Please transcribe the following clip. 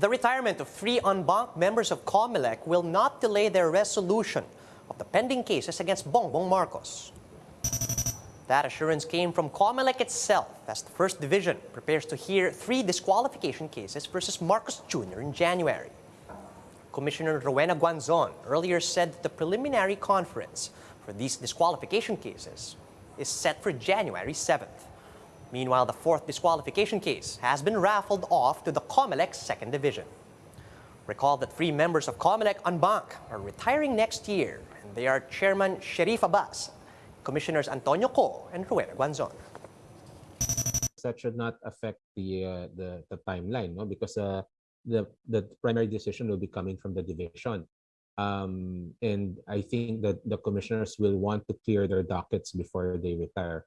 The retirement of three en banc members of COMELEC will not delay their resolution of the pending cases against Bongbong Marcos. That assurance came from COMELEC itself as the First Division prepares to hear three disqualification cases versus Marcos Jr. in January. Commissioner Rowena Guanzon earlier said that the preliminary conference for these disqualification cases is set for January 7th. Meanwhile, the fourth disqualification case has been raffled off to the COMELEC Second Division. Recall that three members of COMELEC en banc are retiring next year, and they are Chairman Sheriff Abas, Commissioners Antonio Kho and Rowena Guanzon. that should not affect the uh, the the timeline no because uh, the the primary decision will be coming from the division um and i think that the commissioners will want to clear their dockets before they retire